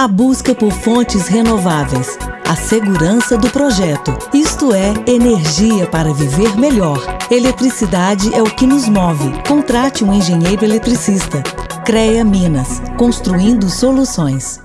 A busca por fontes renováveis, a segurança do projeto, isto é, energia para viver melhor. Eletricidade é o que nos move. Contrate um engenheiro eletricista. CREA Minas, construindo soluções.